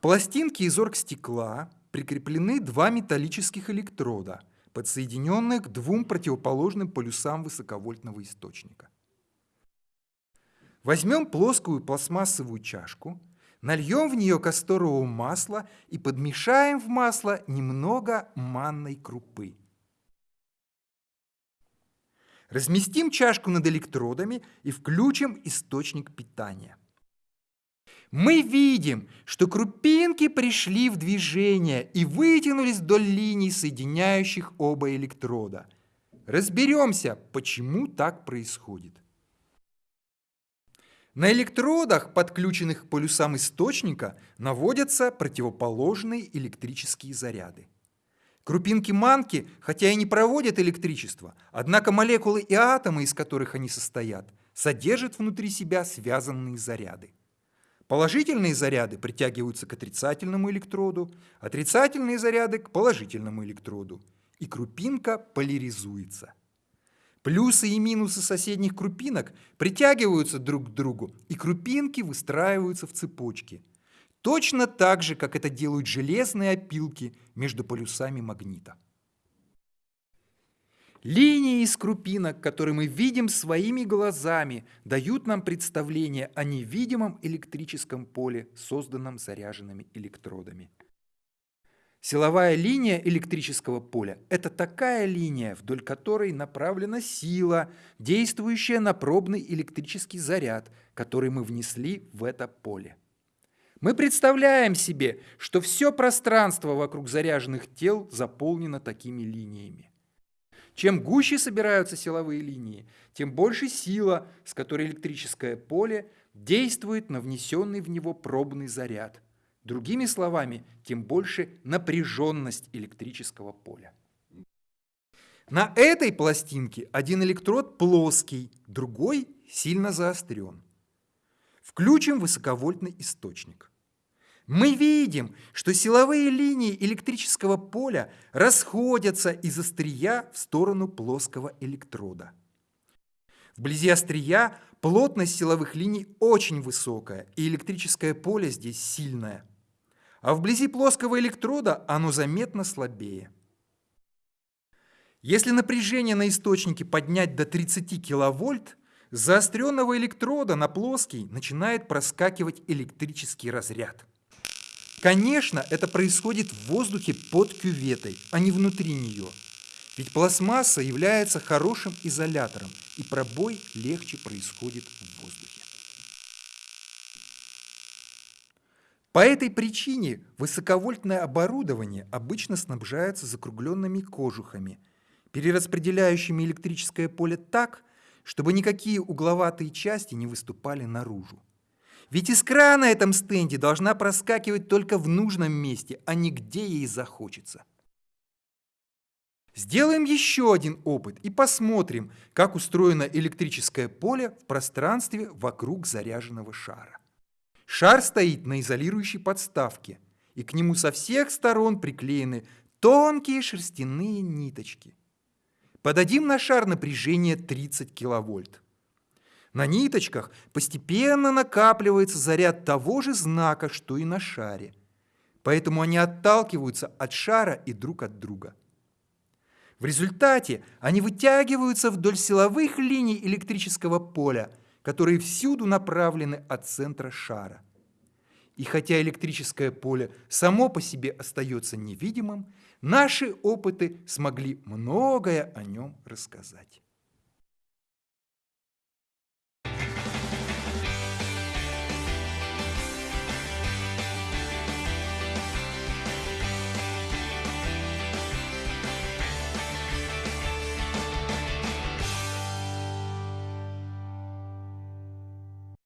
пластинке из оргстекла прикреплены два металлических электрода, подсоединенных к двум противоположным полюсам высоковольтного источника. Возьмем плоскую пластмассовую чашку, нальем в нее касторового масла и подмешаем в масло немного манной крупы. Разместим чашку над электродами и включим источник питания. Мы видим, что крупинки пришли в движение и вытянулись вдоль линий, соединяющих оба электрода. Разберемся, почему так происходит. На электродах, подключенных к полюсам источника, наводятся противоположные электрические заряды. Крупинки манки, хотя и не проводят электричество, однако молекулы и атомы, из которых они состоят, содержат внутри себя связанные заряды. Положительные заряды притягиваются к отрицательному электроду, отрицательные заряды к положительному электроду, и крупинка поляризуется. Плюсы и минусы соседних крупинок притягиваются друг к другу, и крупинки выстраиваются в цепочки. Точно так же, как это делают железные опилки между полюсами магнита. Линии из крупинок, которые мы видим своими глазами, дают нам представление о невидимом электрическом поле, созданном заряженными электродами. Силовая линия электрического поля – это такая линия, вдоль которой направлена сила, действующая на пробный электрический заряд, который мы внесли в это поле. Мы представляем себе, что все пространство вокруг заряженных тел заполнено такими линиями. Чем гуще собираются силовые линии, тем больше сила, с которой электрическое поле действует на внесенный в него пробный заряд. Другими словами, тем больше напряженность электрического поля. На этой пластинке один электрод плоский, другой сильно заострен. Включим высоковольтный источник. Мы видим, что силовые линии электрического поля расходятся из острия в сторону плоского электрода. Вблизи острия плотность силовых линий очень высокая, и электрическое поле здесь сильное. А вблизи плоского электрода оно заметно слабее. Если напряжение на источнике поднять до 30 киловольт, заостренного электрода на плоский начинает проскакивать электрический разряд. Конечно, это происходит в воздухе под кюветой, а не внутри нее. Ведь пластмасса является хорошим изолятором, и пробой легче происходит в воздухе. По этой причине высоковольтное оборудование обычно снабжается закругленными кожухами, перераспределяющими электрическое поле так, чтобы никакие угловатые части не выступали наружу. Ведь искра на этом стенде должна проскакивать только в нужном месте, а не где ей захочется. Сделаем еще один опыт и посмотрим, как устроено электрическое поле в пространстве вокруг заряженного шара. Шар стоит на изолирующей подставке, и к нему со всех сторон приклеены тонкие шерстяные ниточки. Подадим на шар напряжение 30 киловольт. На ниточках постепенно накапливается заряд того же знака, что и на шаре. Поэтому они отталкиваются от шара и друг от друга. В результате они вытягиваются вдоль силовых линий электрического поля, которые всюду направлены от центра шара. И хотя электрическое поле само по себе остается невидимым, наши опыты смогли многое о нем рассказать.